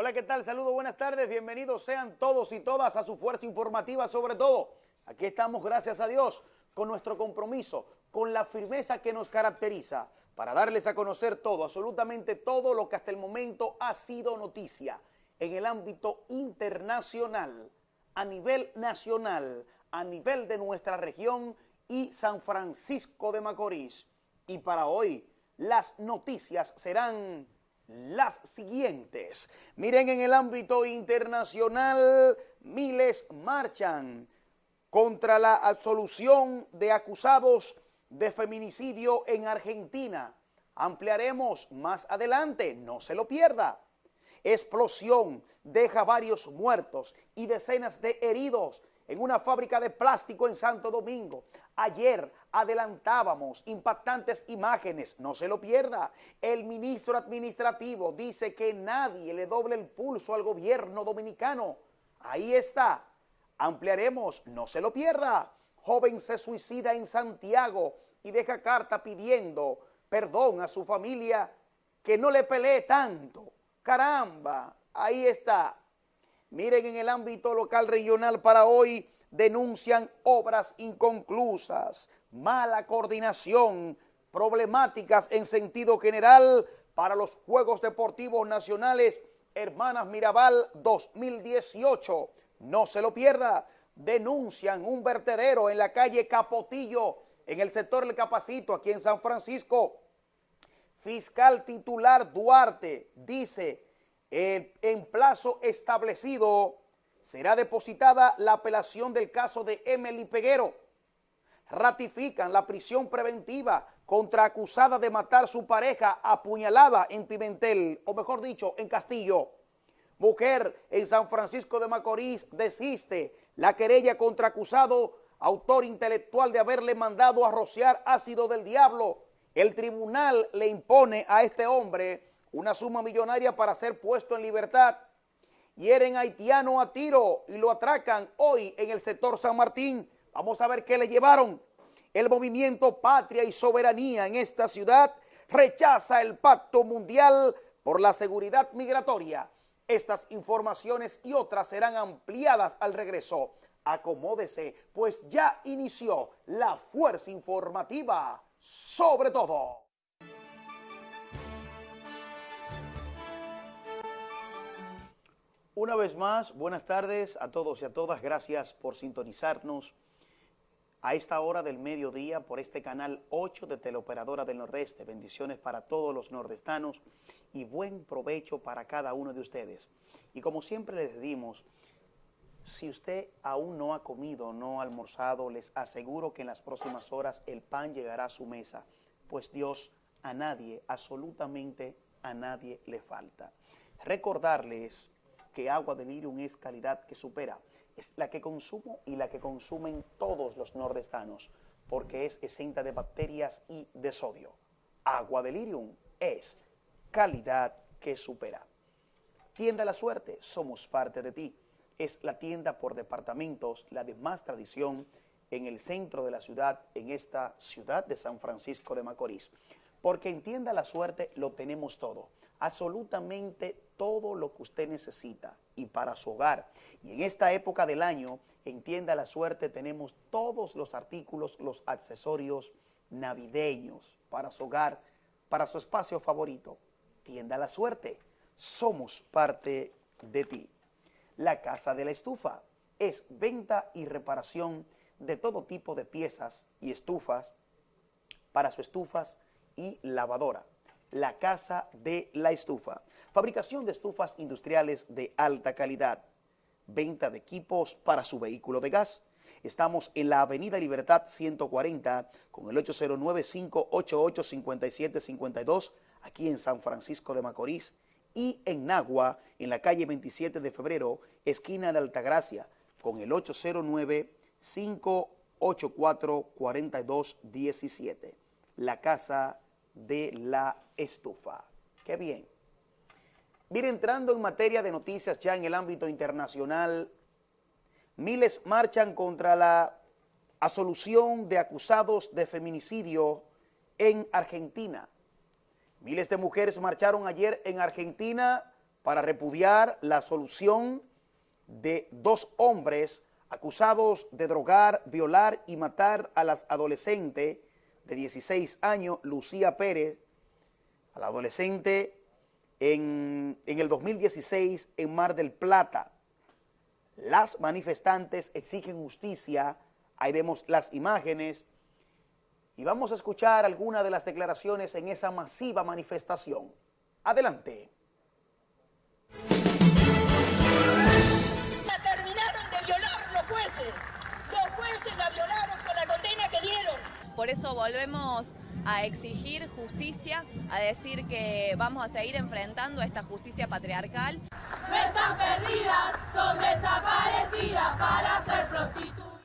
Hola, ¿qué tal? Saludos, buenas tardes. Bienvenidos sean todos y todas a su fuerza informativa, sobre todo. Aquí estamos, gracias a Dios, con nuestro compromiso, con la firmeza que nos caracteriza, para darles a conocer todo, absolutamente todo lo que hasta el momento ha sido noticia en el ámbito internacional, a nivel nacional, a nivel de nuestra región y San Francisco de Macorís. Y para hoy, las noticias serán las siguientes. Miren, en el ámbito internacional, miles marchan contra la absolución de acusados de feminicidio en Argentina. Ampliaremos más adelante, no se lo pierda. Explosión deja varios muertos y decenas de heridos en una fábrica de plástico en Santo Domingo. Ayer adelantábamos impactantes imágenes, no se lo pierda. El ministro administrativo dice que nadie le doble el pulso al gobierno dominicano. Ahí está. Ampliaremos, no se lo pierda. Joven se suicida en Santiago y deja carta pidiendo perdón a su familia que no le pelee tanto. Caramba, ahí está. Miren, en el ámbito local regional para hoy denuncian obras inconclusas, mala coordinación, problemáticas en sentido general para los Juegos Deportivos Nacionales Hermanas Mirabal 2018. No se lo pierda. Denuncian un vertedero en la calle Capotillo, en el sector del Capacito, aquí en San Francisco. Fiscal titular Duarte dice en plazo establecido será depositada la apelación del caso de Emily Peguero. Ratifican la prisión preventiva contra acusada de matar su pareja apuñalada en Pimentel, o mejor dicho, en Castillo. Mujer en San Francisco de Macorís desiste la querella contra acusado, autor intelectual de haberle mandado a rociar ácido del diablo. El tribunal le impone a este hombre una suma millonaria para ser puesto en libertad. Hieren haitiano a tiro y lo atracan hoy en el sector San Martín. Vamos a ver qué le llevaron. El movimiento Patria y Soberanía en esta ciudad rechaza el pacto mundial por la seguridad migratoria. Estas informaciones y otras serán ampliadas al regreso. Acomódese, pues ya inició la fuerza informativa sobre todo. Una vez más, buenas tardes a todos y a todas. Gracias por sintonizarnos a esta hora del mediodía por este canal 8 de Teleoperadora del Nordeste. Bendiciones para todos los nordestanos y buen provecho para cada uno de ustedes. Y como siempre les decimos, si usted aún no ha comido, no ha almorzado, les aseguro que en las próximas horas el pan llegará a su mesa, pues Dios a nadie, absolutamente a nadie le falta. Recordarles que agua de Lirium es calidad que supera. Es la que consumo y la que consumen todos los nordestanos, porque es exenta de bacterias y de sodio. Agua de Lirium es calidad que supera. Tienda La Suerte, somos parte de ti. Es la tienda por departamentos, la de más tradición en el centro de la ciudad, en esta ciudad de San Francisco de Macorís. Porque en Tienda La Suerte lo tenemos todo absolutamente todo lo que usted necesita y para su hogar. Y en esta época del año, en Tienda La Suerte, tenemos todos los artículos, los accesorios navideños para su hogar, para su espacio favorito. Tienda La Suerte, somos parte de ti. La Casa de la Estufa es venta y reparación de todo tipo de piezas y estufas para sus estufas y lavadora la Casa de la Estufa. Fabricación de estufas industriales de alta calidad. Venta de equipos para su vehículo de gas. Estamos en la Avenida Libertad 140 con el 809-588-5752 aquí en San Francisco de Macorís y en Nagua en la calle 27 de febrero, esquina de Altagracia con el 809-584-4217. La Casa de la estufa. Qué bien. Mire, entrando en materia de noticias ya en el ámbito internacional, miles marchan contra la asolución de acusados de feminicidio en Argentina. Miles de mujeres marcharon ayer en Argentina para repudiar la solución de dos hombres acusados de drogar, violar y matar a las adolescentes de 16 años, Lucía Pérez, a la adolescente en, en el 2016 en Mar del Plata. Las manifestantes exigen justicia, ahí vemos las imágenes, y vamos a escuchar algunas de las declaraciones en esa masiva manifestación. Adelante. Por eso volvemos a exigir justicia, a decir que vamos a seguir enfrentando esta justicia patriarcal. No están perdidas, son desaparecidas para ser prostitutas.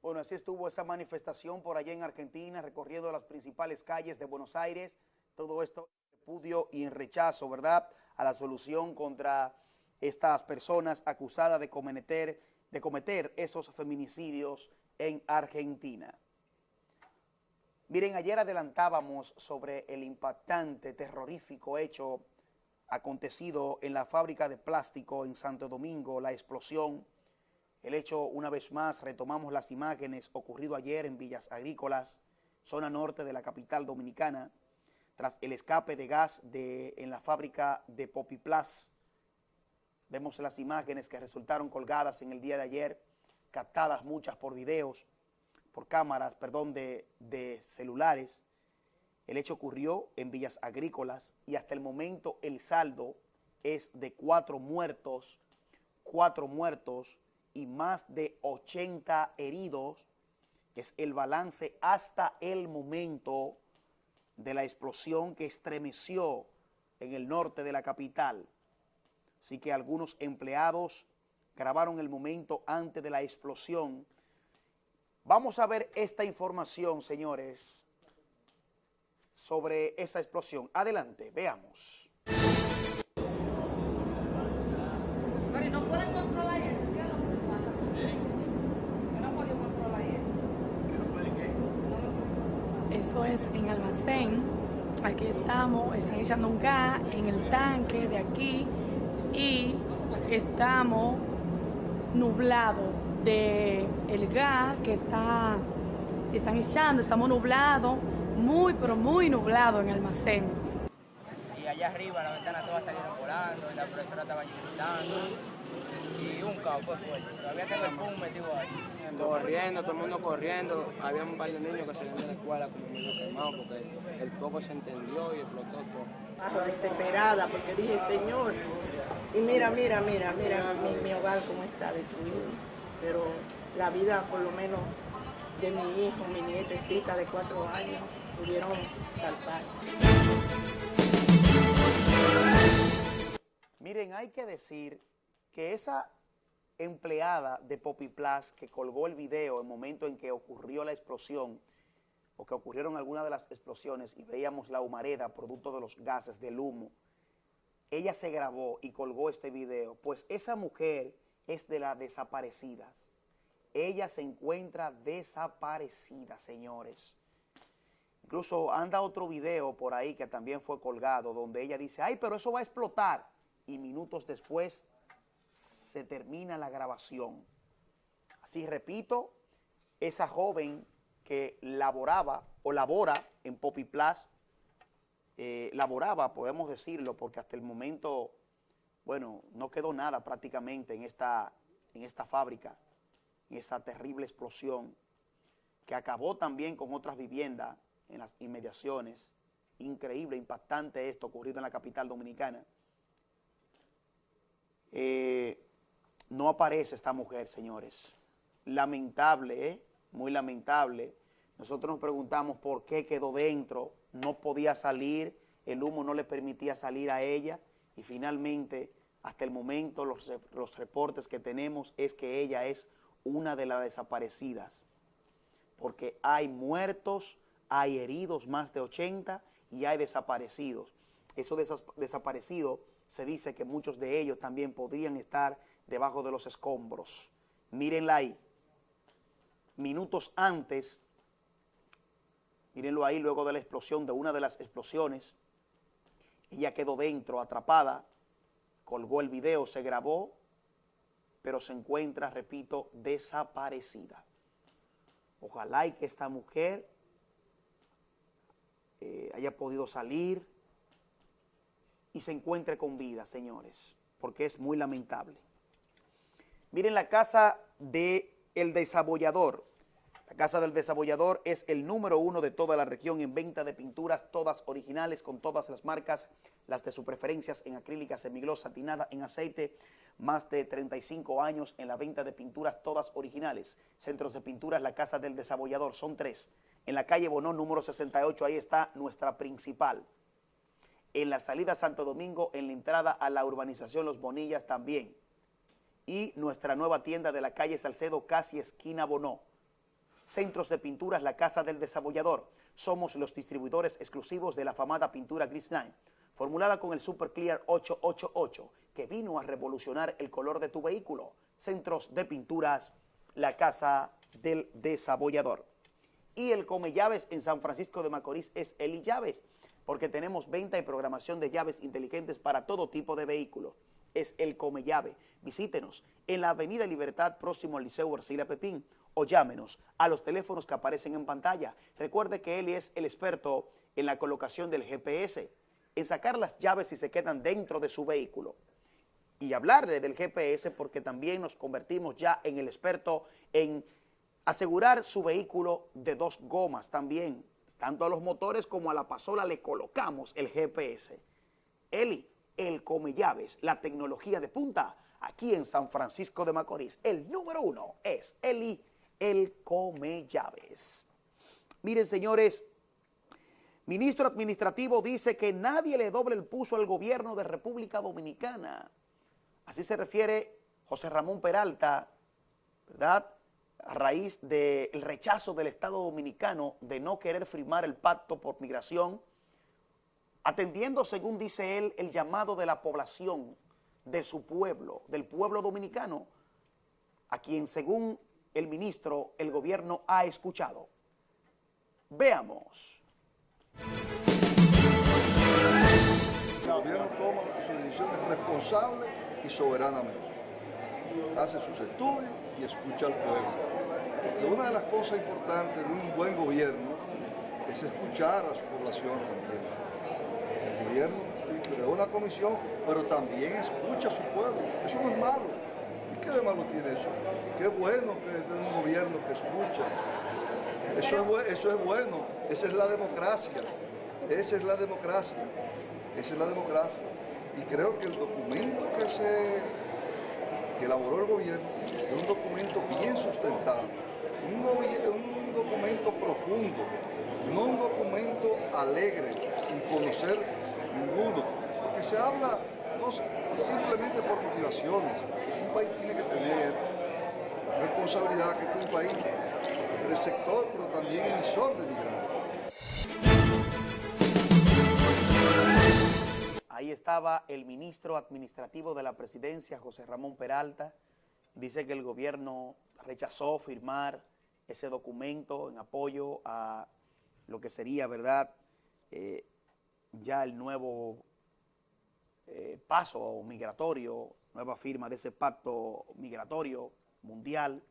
Bueno, así estuvo esa manifestación por allá en Argentina, recorriendo las principales calles de Buenos Aires. Todo esto en repudio y en rechazo, ¿verdad?, a la solución contra estas personas acusadas de cometer, de cometer esos feminicidios en Argentina. Miren, ayer adelantábamos sobre el impactante, terrorífico hecho acontecido en la fábrica de plástico en Santo Domingo, la explosión. El hecho, una vez más, retomamos las imágenes ocurrido ayer en Villas Agrícolas, zona norte de la capital dominicana, tras el escape de gas de, en la fábrica de Popiplas. Vemos las imágenes que resultaron colgadas en el día de ayer, captadas muchas por videos, por cámaras, perdón, de, de celulares. El hecho ocurrió en Villas Agrícolas y hasta el momento el saldo es de cuatro muertos, cuatro muertos y más de 80 heridos. Es el balance hasta el momento de la explosión que estremeció en el norte de la capital. Así que algunos empleados grabaron el momento antes de la explosión. Vamos a ver esta información, señores, sobre esa explosión. Adelante, veamos. Pero no pueden controlar eso, ¿qué es no. Eso en almacén. Aquí estamos, están echando un gas en el tanque de aquí y estamos nublados de el gas que está están echando, estamos nublados, muy pero muy nublados en el almacén. y allá arriba la ventana todas salieron volando y la profesora estaba gritando y un caos fue fuerte. Todavía tengo el pum metido ahí. corriendo, todo el mundo corriendo. Había un par de niños que salían de la escuela como medio quemados porque el fuego se entendió y explotó todo. Bajo desesperada porque dije, Señor, y mira, mira, mira, mira mi, hogar cómo está destruido. Pero la vida, por lo menos, de mi hijo, mi nietecita de cuatro años, pudieron salvar. Miren, hay que decir que esa empleada de Popiplas que colgó el video en el momento en que ocurrió la explosión o que ocurrieron algunas de las explosiones y veíamos la humareda producto de los gases, del humo, ella se grabó y colgó este video, pues esa mujer es de las desaparecidas. Ella se encuentra desaparecida, señores. Incluso anda otro video por ahí que también fue colgado, donde ella dice, ay, pero eso va a explotar. Y minutos después se termina la grabación. Así repito, esa joven que laboraba o labora en Popiplas, eh, laboraba, podemos decirlo, porque hasta el momento, bueno, no quedó nada prácticamente en esta, en esta fábrica, en esa terrible explosión, que acabó también con otras viviendas en las inmediaciones. Increíble, impactante esto ocurrido en la capital dominicana. Eh, no aparece esta mujer, señores. Lamentable, ¿eh? Muy lamentable. Nosotros nos preguntamos por qué quedó dentro, no podía salir, el humo no le permitía salir a ella y finalmente, hasta el momento, los, los reportes que tenemos es que ella es una de las desaparecidas, porque hay muertos, hay heridos, más de 80, y hay desaparecidos. Esos desaparecidos, se dice que muchos de ellos también podrían estar debajo de los escombros. Mírenla ahí. Minutos antes, mírenlo ahí, luego de la explosión, de una de las explosiones, Ella quedó dentro, atrapada, colgó el video, se grabó, pero se encuentra, repito, desaparecida. Ojalá y que esta mujer eh, haya podido salir y se encuentre con vida, señores, porque es muy lamentable. Miren la casa de El Desabollador. La casa del Desabollador es el número uno de toda la región en venta de pinturas, todas originales, con todas las marcas, las de su preferencias en acrílica, semigloss, satinada, en aceite, más de 35 años en la venta de pinturas, todas originales. Centros de pinturas, la casa del Desabollador, son tres. En la calle Bonón, número 68, ahí está nuestra principal. En la salida Santo Domingo, en la entrada a la urbanización Los Bonillas también y nuestra nueva tienda de la calle Salcedo, casi esquina Bonó. Centros de pinturas La Casa del Desabollador. Somos los distribuidores exclusivos de la famada pintura Gris Line, formulada con el Super Clear 888, que vino a revolucionar el color de tu vehículo. Centros de pinturas La Casa del Desabollador. Y el Come Llaves en San Francisco de Macorís es Eli Llaves, porque tenemos venta y programación de llaves inteligentes para todo tipo de vehículos es el Come Llave. Visítenos en la Avenida Libertad, próximo al Liceo Arcila Pepín, o llámenos a los teléfonos que aparecen en pantalla. Recuerde que él es el experto en la colocación del GPS, en sacar las llaves si se quedan dentro de su vehículo. Y hablarle del GPS porque también nos convertimos ya en el experto en asegurar su vehículo de dos gomas también. Tanto a los motores como a la pasola le colocamos el GPS. Eli, el Come Llaves, la tecnología de punta, aquí en San Francisco de Macorís. El número uno es Eli, el Come Llaves. Miren, señores, ministro administrativo dice que nadie le doble el puso al gobierno de República Dominicana. Así se refiere José Ramón Peralta, ¿verdad?, a raíz del rechazo del Estado Dominicano de no querer firmar el pacto por migración atendiendo, según dice él, el llamado de la población, de su pueblo, del pueblo dominicano, a quien, según el ministro, el gobierno ha escuchado. Veamos. El gobierno toma sus decisiones responsable y soberanamente. Hace sus estudios y escucha al pueblo. Una de las cosas importantes de un buen gobierno es escuchar a su población también gobierno creó una comisión, pero también escucha a su pueblo. Eso no es malo. ¿Y qué de malo tiene eso? Qué bueno que es un gobierno que escucha. Eso es, eso es bueno. Esa es la democracia. Esa es la democracia. Esa es la democracia. Y creo que el documento que se que elaboró el gobierno es un documento bien sustentado, un, un documento profundo, no un documento alegre, sin conocer ninguno, porque se habla no simplemente por motivaciones. País tiene que tener la responsabilidad que es un país receptor, pero también emisor de migrantes. Ahí estaba el ministro administrativo de la presidencia, José Ramón Peralta. Dice que el gobierno rechazó firmar ese documento en apoyo a lo que sería, ¿verdad?, eh, ya el nuevo eh, paso migratorio, nueva firma de ese pacto migratorio mundial,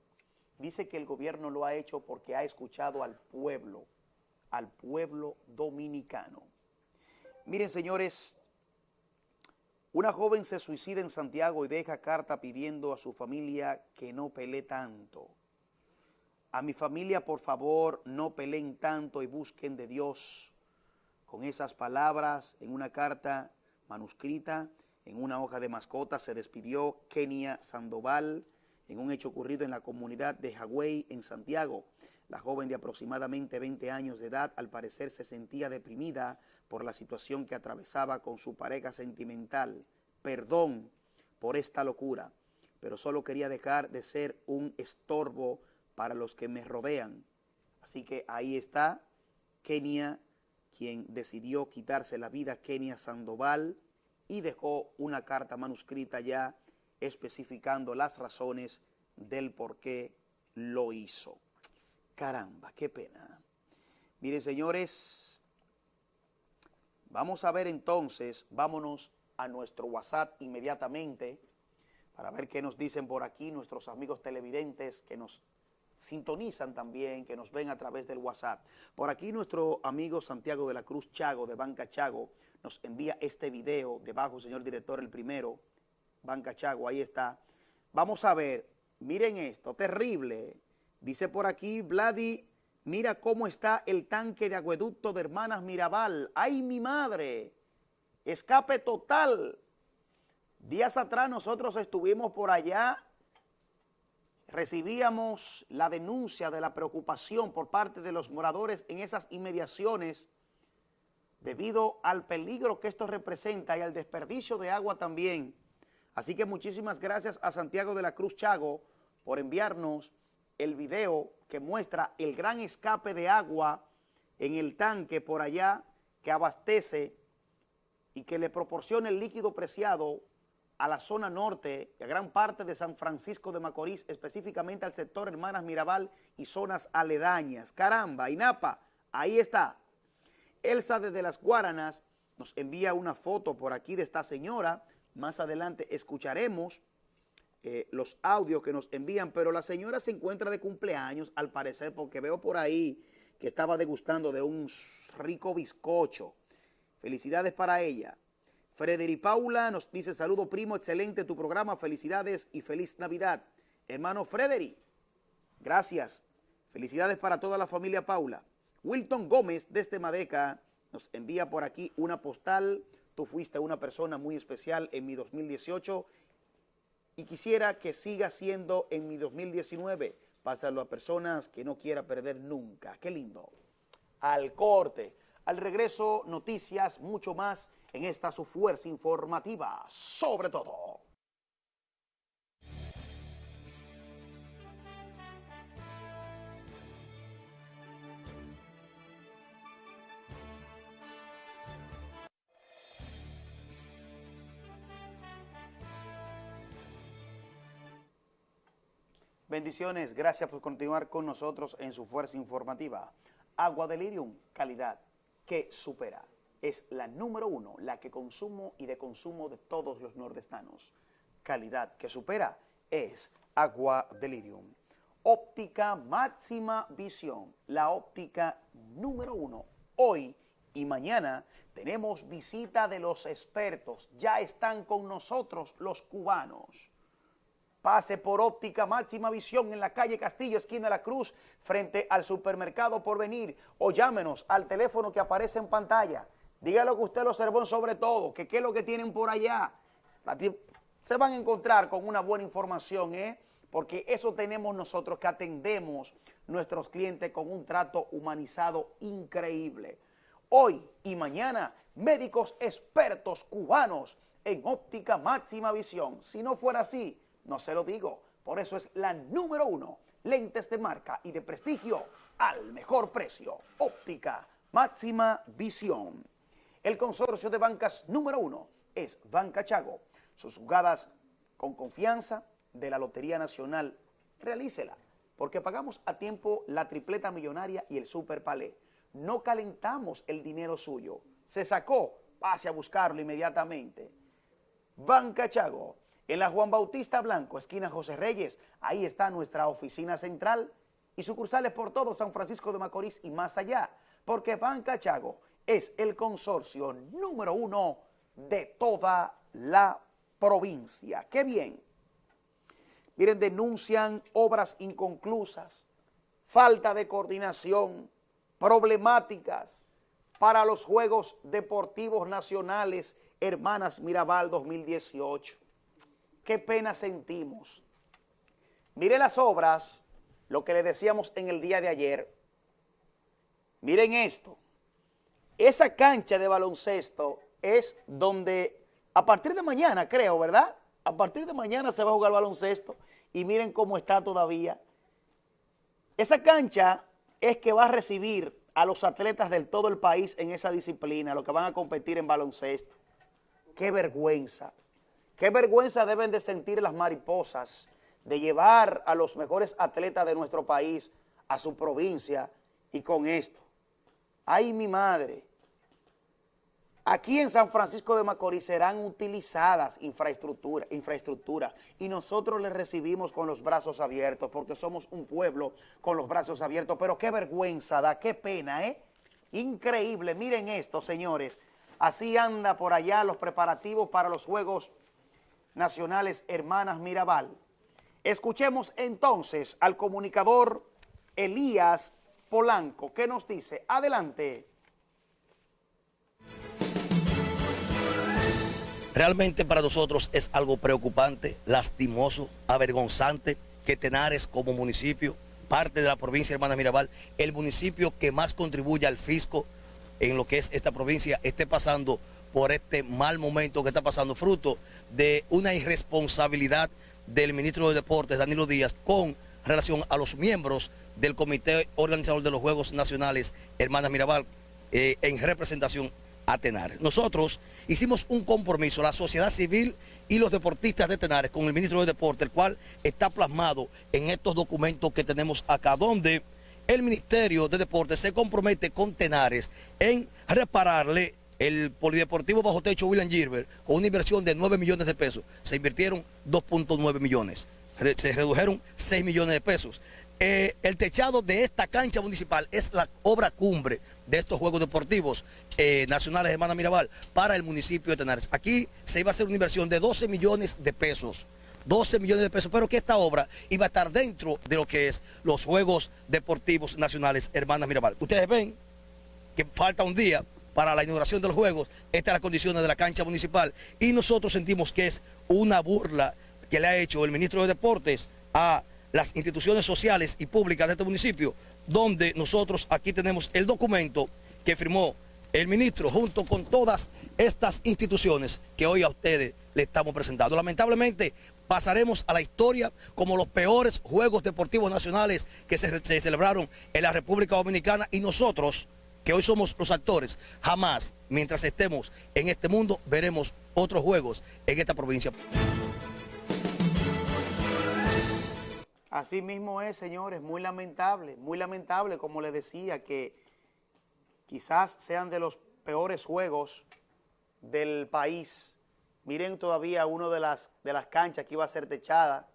dice que el gobierno lo ha hecho porque ha escuchado al pueblo, al pueblo dominicano. Miren, señores, una joven se suicida en Santiago y deja carta pidiendo a su familia que no pelee tanto. A mi familia, por favor, no peleen tanto y busquen de Dios con esas palabras en una carta manuscrita, en una hoja de mascota, se despidió Kenia Sandoval en un hecho ocurrido en la comunidad de Hawái, en Santiago. La joven de aproximadamente 20 años de edad al parecer se sentía deprimida por la situación que atravesaba con su pareja sentimental. Perdón por esta locura, pero solo quería dejar de ser un estorbo para los que me rodean. Así que ahí está Kenia quien decidió quitarse la vida, Kenia Sandoval, y dejó una carta manuscrita ya especificando las razones del por qué lo hizo. Caramba, qué pena. Miren, señores, Vamos a ver entonces, vámonos a nuestro WhatsApp inmediatamente para ver qué nos dicen por aquí nuestros amigos televidentes que nos sintonizan también, que nos ven a través del WhatsApp. Por aquí nuestro amigo Santiago de la Cruz Chago, de Banca Chago, nos envía este video, debajo, señor director, el primero, Banca Chago, ahí está. Vamos a ver, miren esto, terrible. Dice por aquí, Vladi, mira cómo está el tanque de acueducto de Hermanas Mirabal. ¡Ay, mi madre! Escape total. Días atrás nosotros estuvimos por allá recibíamos la denuncia de la preocupación por parte de los moradores en esas inmediaciones debido al peligro que esto representa y al desperdicio de agua también. Así que muchísimas gracias a Santiago de la Cruz Chago por enviarnos el video que muestra el gran escape de agua en el tanque por allá que abastece y que le proporciona el líquido preciado a la zona norte y a gran parte de San Francisco de Macorís, específicamente al sector Hermanas Mirabal y zonas aledañas. Caramba, INAPA, ahí está. Elsa desde las Guaranas nos envía una foto por aquí de esta señora. Más adelante escucharemos eh, los audios que nos envían, pero la señora se encuentra de cumpleaños, al parecer, porque veo por ahí que estaba degustando de un rico bizcocho. Felicidades para ella. Frederi Paula nos dice, saludo primo, excelente tu programa, felicidades y feliz Navidad. Hermano Frederi, gracias. Felicidades para toda la familia Paula. Wilton Gómez desde Madeca nos envía por aquí una postal. Tú fuiste una persona muy especial en mi 2018 y quisiera que siga siendo en mi 2019. Pásalo a personas que no quiera perder nunca. Qué lindo. Al corte. Al regreso, noticias, mucho más en esta su fuerza informativa, sobre todo. Bendiciones, gracias por continuar con nosotros en su fuerza informativa. Agua Delirium, calidad que supera es la número uno, la que consumo y de consumo de todos los nordestanos. Calidad que supera es Agua Delirium. Óptica máxima visión, la óptica número uno. Hoy y mañana tenemos visita de los expertos. Ya están con nosotros los cubanos. Pase por óptica máxima visión en la calle Castillo, esquina de la Cruz, frente al supermercado por venir o llámenos al teléfono que aparece en pantalla Dígalo que usted lo observó sobre todo, que qué es lo que tienen por allá. Se van a encontrar con una buena información, ¿eh? Porque eso tenemos nosotros que atendemos nuestros clientes con un trato humanizado increíble. Hoy y mañana, médicos expertos cubanos en óptica máxima visión. Si no fuera así, no se lo digo. Por eso es la número uno. Lentes de marca y de prestigio al mejor precio. Óptica máxima visión. El consorcio de bancas número uno es Banca Chago. Sus jugadas con confianza de la Lotería Nacional, realícela, porque pagamos a tiempo la tripleta millonaria y el super palé. No calentamos el dinero suyo. Se sacó, pase a buscarlo inmediatamente. Banca Chago, en la Juan Bautista Blanco, esquina José Reyes, ahí está nuestra oficina central y sucursales por todo San Francisco de Macorís y más allá, porque Banca Chago es el consorcio número uno de toda la provincia. ¡Qué bien! Miren, denuncian obras inconclusas, falta de coordinación, problemáticas para los Juegos Deportivos Nacionales Hermanas Mirabal 2018. Qué pena sentimos. Miren las obras, lo que le decíamos en el día de ayer. Miren esto. Esa cancha de baloncesto es donde a partir de mañana, creo, ¿verdad? A partir de mañana se va a jugar baloncesto y miren cómo está todavía. Esa cancha es que va a recibir a los atletas del todo el país en esa disciplina, los que van a competir en baloncesto. ¡Qué vergüenza! ¡Qué vergüenza deben de sentir las mariposas de llevar a los mejores atletas de nuestro país a su provincia y con esto! ¡Ay, mi madre! Aquí en San Francisco de Macorís serán utilizadas infraestructura, infraestructura y nosotros les recibimos con los brazos abiertos porque somos un pueblo con los brazos abiertos, pero qué vergüenza da, qué pena, ¿eh? Increíble, miren esto, señores. Así anda por allá los preparativos para los Juegos Nacionales Hermanas Mirabal. Escuchemos entonces al comunicador Elías Polanco, ¿qué nos dice? Adelante. Realmente para nosotros es algo preocupante, lastimoso, avergonzante que Tenares como municipio, parte de la provincia Hermana Mirabal, el municipio que más contribuye al fisco en lo que es esta provincia, esté pasando por este mal momento que está pasando, fruto de una irresponsabilidad del ministro de Deportes, Danilo Díaz, con relación a los miembros del comité organizador de los Juegos Nacionales Hermana Mirabal eh, en representación a Tenares. Nosotros hicimos un compromiso, la sociedad civil y los deportistas de Tenares, con el ministro de Deportes, el cual está plasmado en estos documentos que tenemos acá, donde el Ministerio de Deportes se compromete con Tenares en repararle el Polideportivo Bajo Techo William Gilbert con una inversión de 9 millones de pesos. Se invirtieron 2.9 millones. Se redujeron 6 millones de pesos. Eh, el techado de esta cancha municipal es la obra cumbre de estos Juegos Deportivos eh, Nacionales Hermana Mirabal para el municipio de Tenares. Aquí se iba a hacer una inversión de 12 millones de pesos. 12 millones de pesos, pero que esta obra iba a estar dentro de lo que es los Juegos Deportivos Nacionales Hermanas Mirabal. Ustedes ven que falta un día para la inauguración de los Juegos, estas son las condiciones de la cancha municipal y nosotros sentimos que es una burla que le ha hecho el ministro de Deportes a las instituciones sociales y públicas de este municipio, donde nosotros aquí tenemos el documento que firmó el ministro junto con todas estas instituciones que hoy a ustedes le estamos presentando. Lamentablemente pasaremos a la historia como los peores Juegos Deportivos Nacionales que se, se celebraron en la República Dominicana y nosotros, que hoy somos los actores, jamás, mientras estemos en este mundo, veremos otros Juegos en esta provincia. Así mismo es, señores, muy lamentable, muy lamentable, como les decía, que quizás sean de los peores juegos del país. Miren todavía una de las, de las canchas que iba a ser techada,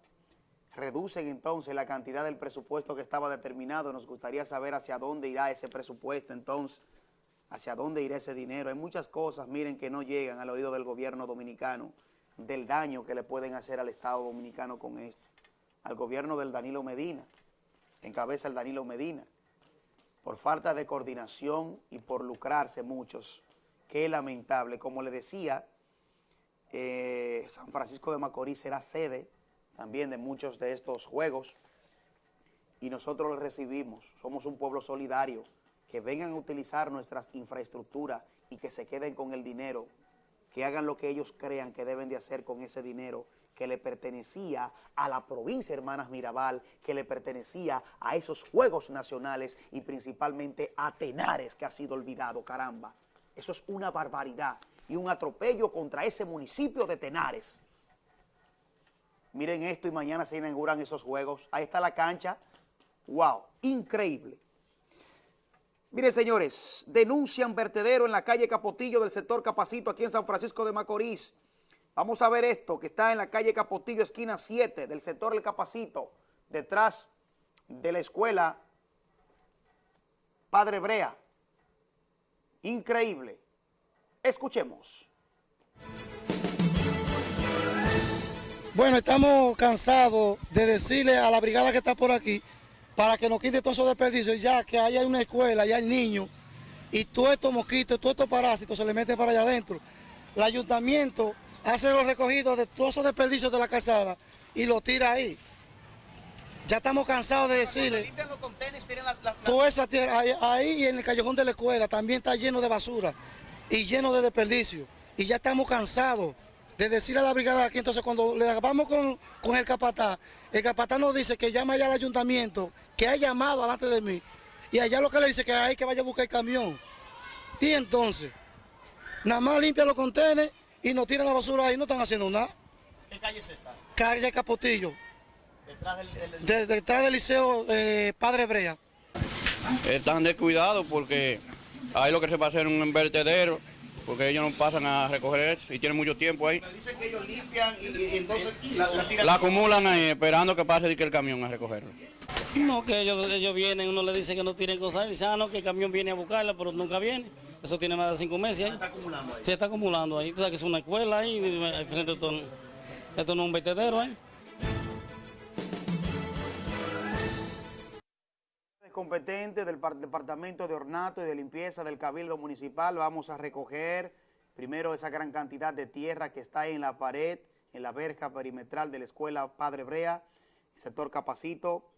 reducen entonces la cantidad del presupuesto que estaba determinado. Nos gustaría saber hacia dónde irá ese presupuesto entonces, hacia dónde irá ese dinero. Hay muchas cosas, miren, que no llegan al oído del gobierno dominicano, del daño que le pueden hacer al Estado dominicano con esto al gobierno del Danilo Medina, encabeza el Danilo Medina, por falta de coordinación y por lucrarse muchos. Qué lamentable. Como le decía, eh, San Francisco de Macorís será sede también de muchos de estos juegos y nosotros los recibimos. Somos un pueblo solidario, que vengan a utilizar nuestras infraestructuras y que se queden con el dinero, que hagan lo que ellos crean que deben de hacer con ese dinero que le pertenecía a la provincia Hermanas Mirabal, que le pertenecía a esos Juegos Nacionales y principalmente a Tenares, que ha sido olvidado, caramba. Eso es una barbaridad y un atropello contra ese municipio de Tenares. Miren esto y mañana se inauguran esos Juegos. Ahí está la cancha. ¡Wow! Increíble. Miren, señores, denuncian vertedero en la calle Capotillo del sector Capacito aquí en San Francisco de Macorís. Vamos a ver esto que está en la calle Capotillo, esquina 7 del sector El Capacito, detrás de la escuela Padre Brea. Increíble. Escuchemos. Bueno, estamos cansados de decirle a la brigada que está por aquí para que nos quite todos esos desperdicios, ya que ahí hay una escuela, ya hay niños, y todos estos mosquitos, todos estos parásitos se le meten para allá adentro. El ayuntamiento hace los recogidos de todos esos desperdicios de la calzada y lo tira ahí. Ya estamos cansados de decirle. Toda esa tierra ahí, y en el callejón de la escuela también está lleno de basura y lleno de desperdicio. Y ya estamos cansados de decirle a la brigada aquí. Entonces, cuando le vamos con, con el capataz, el capataz nos dice que llama allá al ayuntamiento, que ha llamado delante de mí. Y allá lo que le dice que hay que vaya a buscar el camión. Y entonces, nada más limpia los contenedores y no tiran la basura ahí, no están haciendo nada. ¿Qué calle es esta? Calle Capotillo. Detrás del, del, De- detrás del liceo eh, Padre Brea. Están descuidados porque ahí lo que se va a hacer es un vertedero porque ellos no pasan a recoger eso y tienen mucho tiempo ahí. Dicen que ellos limpian y, y entonces la, la tiran. La acumulan ahí esperando que pase que el camión a recogerlo. No, que ellos, ellos vienen, uno le dice que no tienen cosas, y dice, ah, no, que el camión viene a buscarla, pero nunca viene. Eso tiene más de cinco meses ahí. Está acumulando ahí. Se está acumulando ahí. Tú sabes que es una escuela ahí, y frente a esto, esto no es un vertedero ahí. Competente del par- Departamento de Ornato y de Limpieza del Cabildo Municipal. Vamos a recoger primero esa gran cantidad de tierra que está en la pared, en la verja perimetral de la Escuela Padre Brea, sector Capacito,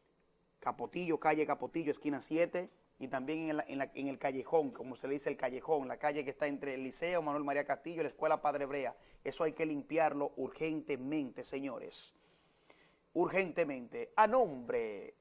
Capotillo, calle Capotillo, esquina 7, y también en el callejón, como se le dice el callejón, la calle que está entre el Liceo Manuel María Castillo y la Escuela Padre Brea. Eso hay que limpiarlo urgentemente, señores. Urgentemente. A nombre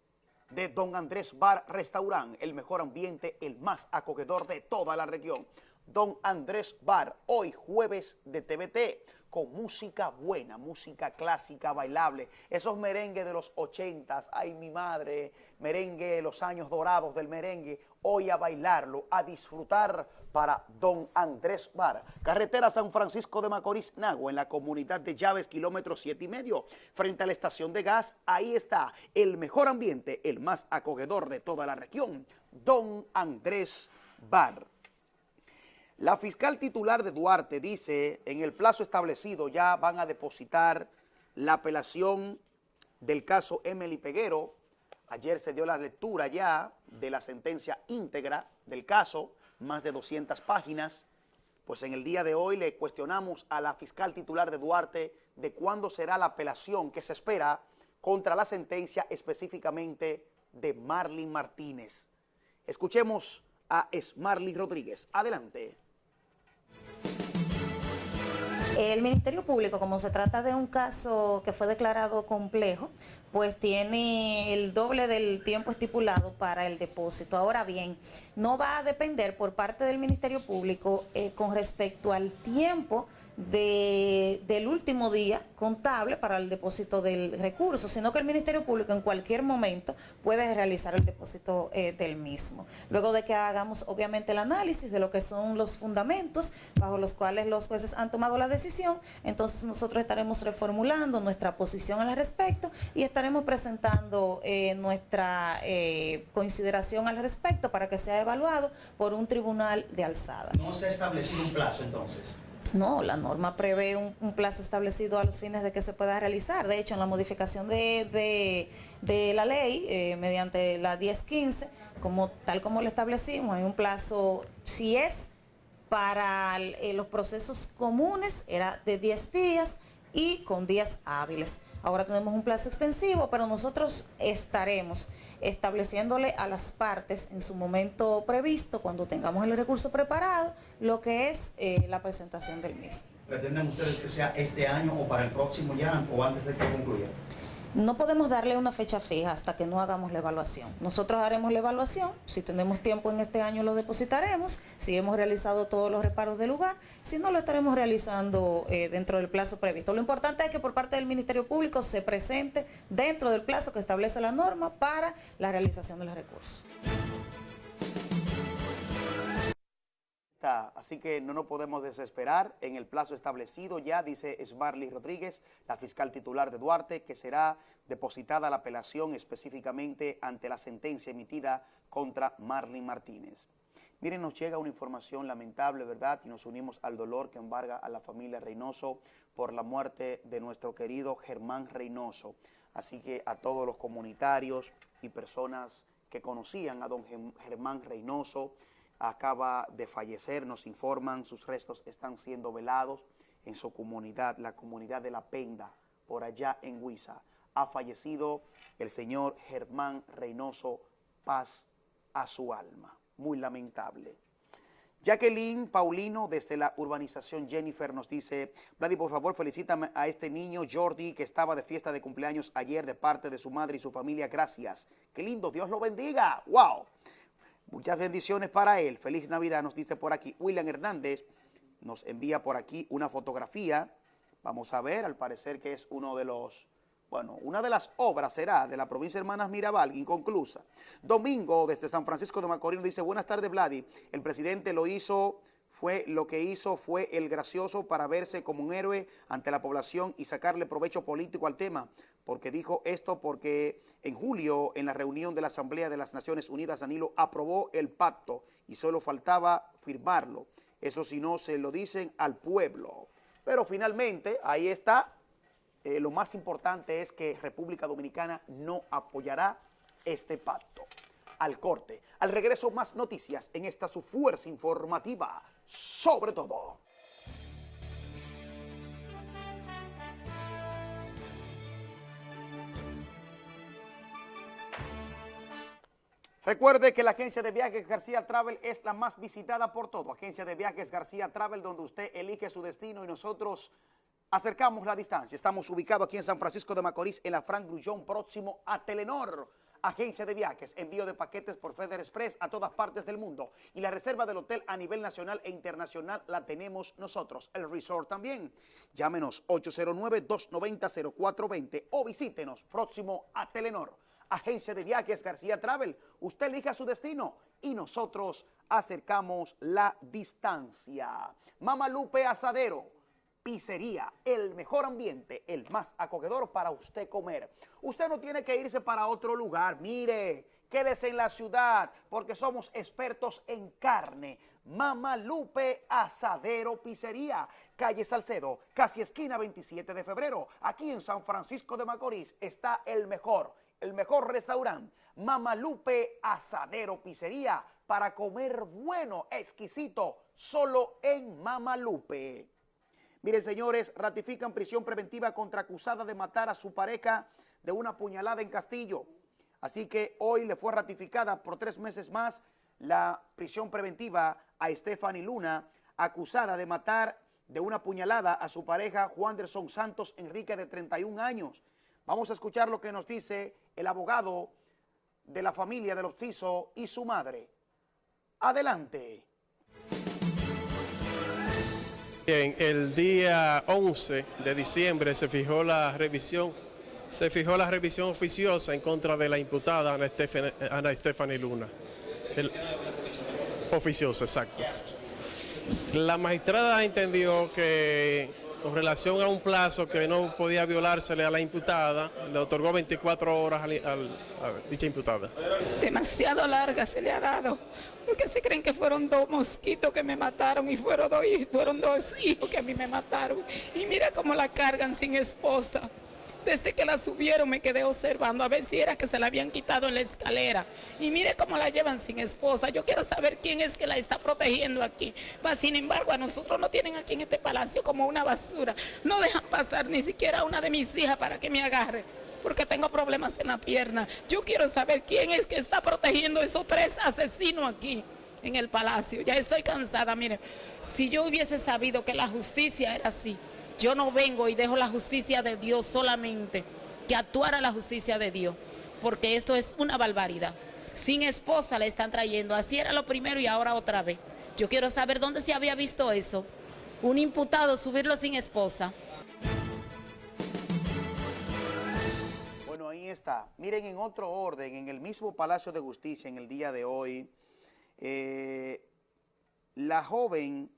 de Don Andrés Bar Restaurant, el mejor ambiente, el más acogedor de toda la región. Don Andrés Bar, hoy jueves de TVT, con música buena, música clásica, bailable, esos merengues de los ochentas, ay mi madre, merengue, los años dorados del merengue, hoy a bailarlo, a disfrutar para Don Andrés Bar. Carretera San Francisco de Macorís, Nagua, en la comunidad de Llaves, kilómetro siete y medio, frente a la estación de gas, ahí está el mejor ambiente, el más acogedor de toda la región, Don Andrés Bar. La fiscal titular de Duarte dice, en el plazo establecido ya van a depositar la apelación del caso Emily Peguero. Ayer se dio la lectura ya de la sentencia íntegra del caso, más de 200 páginas. Pues en el día de hoy le cuestionamos a la fiscal titular de Duarte de cuándo será la apelación que se espera contra la sentencia específicamente de Marlin Martínez. Escuchemos a Esmarly Rodríguez. Adelante. El Ministerio Público, como se trata de un caso que fue declarado complejo, pues tiene el doble del tiempo estipulado para el depósito. Ahora bien, no va a depender por parte del Ministerio Público eh, con respecto al tiempo de- del último día contable para el depósito del recurso, sino que el Ministerio Público en cualquier momento puede realizar el depósito eh, del mismo. Luego de que hagamos obviamente el análisis de lo que son los fundamentos bajo los cuales los jueces han tomado la decisión, entonces nosotros estaremos reformulando nuestra posición al respecto y estaremos presentando eh, nuestra eh, consideración al respecto para que sea evaluado por un tribunal de alzada. No se ha establecido un plazo entonces. No, la norma prevé un, plazo establecido a los fines de que se pueda realizar. De hecho, en la modificación de, la ley, eh, mediante la 1015, como, tal como lo establecimos, hay un plazo, si es para eh, los procesos comunes, era de 10 días y con días hábiles. Ahora tenemos un plazo extensivo, pero nosotros estaremos estableciéndole a las partes en su momento previsto, cuando tengamos el recurso preparado, lo que es eh, la presentación del mismo. ¿Pretenden ustedes que sea este año o para el próximo ya o antes de que concluya? No podemos darle una fecha fija hasta que no hagamos la evaluación. Nosotros haremos la evaluación, si tenemos tiempo en este año lo depositaremos, si hemos realizado todos los reparos del lugar, si no lo estaremos realizando eh, dentro del plazo previsto. Lo importante es que por parte del Ministerio Público se presente dentro del plazo que establece la norma para la realización de los recursos. Así que no nos podemos desesperar en el plazo establecido ya, dice Esmarly Rodríguez, la fiscal titular de Duarte, que será depositada la apelación específicamente ante la sentencia emitida contra Marlin Martínez. Miren, nos llega una información lamentable, ¿verdad? Y nos unimos al dolor que embarga a la familia Reynoso por la muerte de nuestro querido Germán Reynoso. Así que a todos los comunitarios y personas que conocían a don Germán Reynoso, acaba de fallecer, nos informan, sus restos están siendo velados en su comunidad, la comunidad de La Penda, por allá en Huiza. Ha fallecido el señor Germán Reynoso, paz a su alma. Muy lamentable. Jacqueline Paulino desde la urbanización Jennifer nos dice, Vladi, por favor, felicítame a este niño Jordi que estaba de fiesta de cumpleaños ayer de parte de su madre y su familia. Gracias. Qué lindo, Dios lo bendiga. ¡Wow! Muchas bendiciones para él. Feliz Navidad, nos dice por aquí. William Hernández nos envía por aquí una fotografía. Vamos a ver, al parecer que es uno de los, bueno, una de las obras será de la provincia de Hermanas Mirabal, inconclusa. Domingo, desde San Francisco de Macorís, nos dice, buenas tardes, Vladi. El presidente lo hizo fue lo que hizo fue el gracioso para verse como un héroe ante la población y sacarle provecho político al tema, porque dijo esto porque en julio en la reunión de la Asamblea de las Naciones Unidas Danilo aprobó el pacto y solo faltaba firmarlo. Eso si no se lo dicen al pueblo. Pero finalmente ahí está, eh, lo más importante es que República Dominicana no apoyará este pacto. Al corte, al regreso más noticias en esta su fuerza informativa sobre todo. Recuerde que la agencia de viajes García Travel es la más visitada por todo. Agencia de viajes García Travel, donde usted elige su destino y nosotros acercamos la distancia. Estamos ubicados aquí en San Francisco de Macorís, en la Frank Grullón, próximo a Telenor agencia de viajes, envío de paquetes por Feder Express a todas partes del mundo. Y la reserva del hotel a nivel nacional e internacional la tenemos nosotros. El resort también. Llámenos 809-290-0420 o visítenos próximo a Telenor. Agencia de viajes García Travel. Usted elija su destino y nosotros acercamos la distancia. Mamalupe Asadero pizzería, el mejor ambiente, el más acogedor para usted comer. Usted no tiene que irse para otro lugar, mire, quédese en la ciudad porque somos expertos en carne. Mama Lupe Asadero Pizzería, calle Salcedo, casi esquina 27 de febrero. Aquí en San Francisco de Macorís está el mejor, el mejor restaurante. Mama Lupe Asadero Pizzería para comer bueno, exquisito, solo en Mama Lupe. Miren, señores, ratifican prisión preventiva contra acusada de matar a su pareja de una puñalada en Castillo. Así que hoy le fue ratificada por tres meses más la prisión preventiva a Stephanie Luna, acusada de matar de una puñalada a su pareja Juan Derson Santos Enrique de 31 años. Vamos a escuchar lo que nos dice el abogado de la familia del obciso y su madre. Adelante. Bien, el día 11 de diciembre se fijó la revisión, se fijó la revisión oficiosa en contra de la imputada Ana Stephanie, Luna. oficiosa, exacto. La magistrada entendió que con relación a un plazo que no podía violársele a la imputada, le otorgó 24 horas a, dicha imputada. Demasiado larga se le ha dado, porque se creen que fueron dos mosquitos que me mataron y fueron dos, fueron dos hijos que a mí me mataron. Y mira cómo la cargan sin esposa. Desde que la subieron me quedé observando a ver si era que se la habían quitado en la escalera. Y mire cómo la llevan sin esposa. Yo quiero saber quién es que la está protegiendo aquí. sin embargo, a nosotros no tienen aquí en este palacio como una basura. No dejan pasar ni siquiera a una de mis hijas para que me agarre porque tengo problemas en la pierna. Yo quiero saber quién es que está protegiendo esos tres asesinos aquí en el palacio. Ya estoy cansada, mire. Si yo hubiese sabido que la justicia era así, yo no vengo y dejo la justicia de Dios solamente, que actuara la justicia de Dios, porque esto es una barbaridad. Sin esposa le están trayendo, así era lo primero y ahora otra vez. Yo quiero saber dónde se había visto eso. Un imputado subirlo sin esposa. Bueno, ahí está. Miren, en otro orden, en el mismo Palacio de Justicia, en el día de hoy, eh, la joven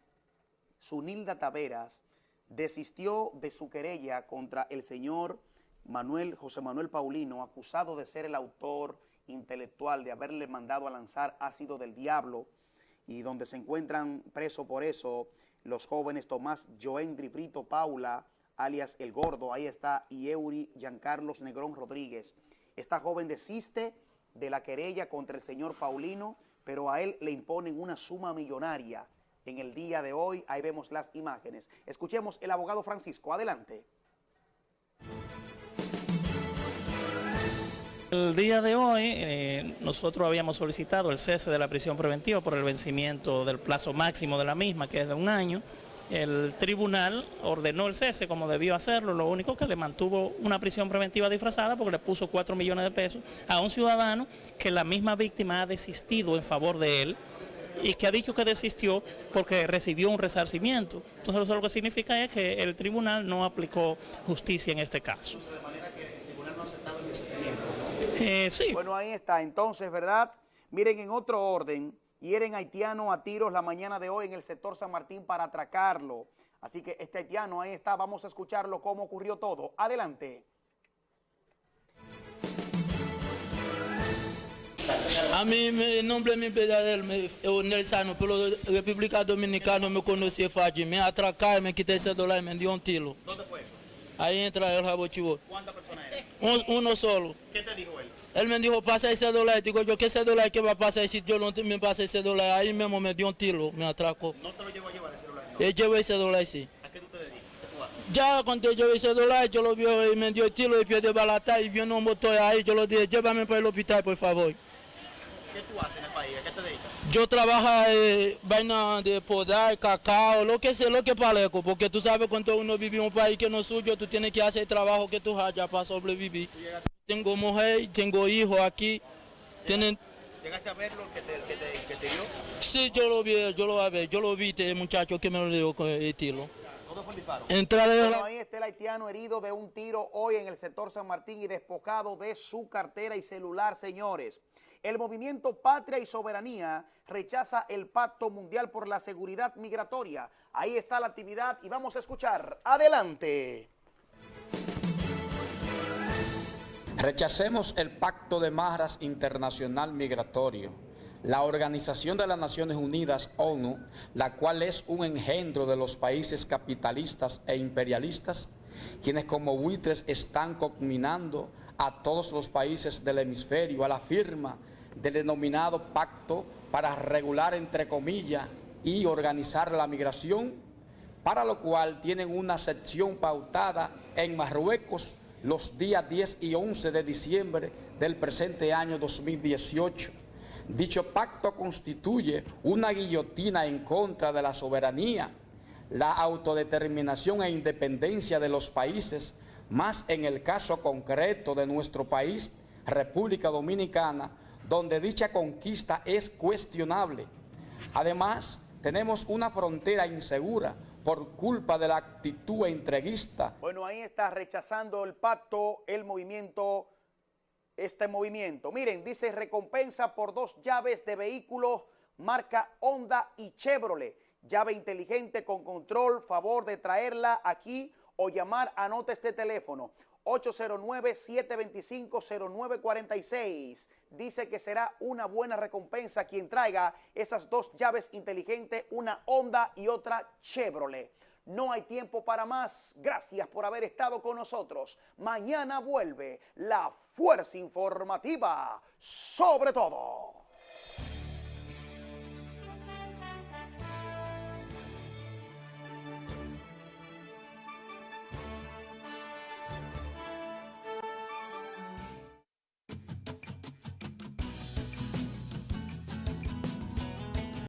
Sunilda Taveras, desistió de su querella contra el señor Manuel José Manuel Paulino, acusado de ser el autor intelectual de haberle mandado a lanzar ácido del diablo y donde se encuentran presos por eso los jóvenes Tomás Joendri Brito Paula, alias El Gordo, ahí está, y Eury Giancarlos Negrón Rodríguez. Esta joven desiste de la querella contra el señor Paulino, pero a él le imponen una suma millonaria en el día de hoy. Ahí vemos las imágenes. Escuchemos el abogado Francisco. Adelante. El día de hoy eh, nosotros habíamos solicitado el cese de la prisión preventiva por el vencimiento del plazo máximo de la misma, que es de un año. El tribunal ordenó el cese como debió hacerlo, lo único que le mantuvo una prisión preventiva disfrazada porque le puso 4 millones de pesos a un ciudadano que la misma víctima ha desistido en favor de él y que ha dicho que desistió porque recibió un resarcimiento. Entonces eso lo que significa es que el tribunal no aplicó justicia en este caso. De manera que el tribunal no ha aceptado el desistimiento. Eh, sí. Bueno, ahí está. Entonces, ¿verdad? Miren, en otro orden, Hieren haitiano a tiros la mañana de hoy en el sector San Martín para atracarlo. Así que este haitiano ahí está, vamos a escucharlo cómo ocurrió todo. Adelante. A mí, mi nombre es mi verdadero, Nelsano, pero República Dominicana me conocí fácil. Me atracaron, me quité ese dólar y me dio un tiro. ¿Dónde fue eso? Ahí entra el rabochivo. ¿Cuántas personas eran? Un, uno solo. ¿Qué te dijo él? Él me dijo, pasa ese dólar. Digo yo, ¿qué ese dólar? ¿Qué va a pasar si yo no me pasa ese dólar? Ahí mismo me dio un tiro, me atracó. ¿No te lo llevó a llevar ese dólar? Él llevó ese dólar, sí. ¿A qué tú te dedicas? Ya cuando yo ese dólar, yo lo vi y me dio el tiro y pie de balata y vino un motor ahí. Yo lo dije, llévame para el hospital, por favor. ¿Qué tú haces en el país? ¿A qué te dedicas? Yo trabajo eh, vaina de podar, cacao, lo que sea, lo que parezco, porque tú sabes cuando uno vive en un país que no es suyo, tú tienes que hacer el trabajo que tú hayas para sobrevivir. Tengo mujer, tengo hijos aquí. Tienen, ¿Llegaste a verlo que te, que te, que te dio? sí, yo lo vi, yo lo vi, yo lo vi, este muchacho que me lo dio con el tiro. ¿Todo fue disparo? Entra de Bueno, la- ahí está el haitiano herido de un tiro hoy en el sector San Martín y despojado de su cartera y celular, señores. El movimiento Patria y Soberanía rechaza el Pacto Mundial por la Seguridad Migratoria. Ahí está la actividad y vamos a escuchar. Adelante. Rechacemos el Pacto de Marras Internacional Migratorio, la Organización de las Naciones Unidas, ONU, la cual es un engendro de los países capitalistas e imperialistas, quienes como buitres están combinando a todos los países del hemisferio a la firma del denominado pacto para regular, entre comillas, y organizar la migración, para lo cual tienen una sección pautada en Marruecos los días 10 y 11 de diciembre del presente año 2018. Dicho pacto constituye una guillotina en contra de la soberanía, la autodeterminación e independencia de los países, más en el caso concreto de nuestro país, República Dominicana, donde dicha conquista es cuestionable. Además, tenemos una frontera insegura por culpa de la actitud entreguista Bueno, ahí está rechazando el pacto, el movimiento, este movimiento. Miren, dice recompensa por dos llaves de vehículos marca Honda y Chevrolet. Llave inteligente con control, favor de traerla aquí o llamar, anota este teléfono. 809-725-0946. Dice que será una buena recompensa quien traiga esas dos llaves inteligentes, una Honda y otra Chevrolet. No hay tiempo para más. Gracias por haber estado con nosotros. Mañana vuelve la fuerza informativa sobre todo.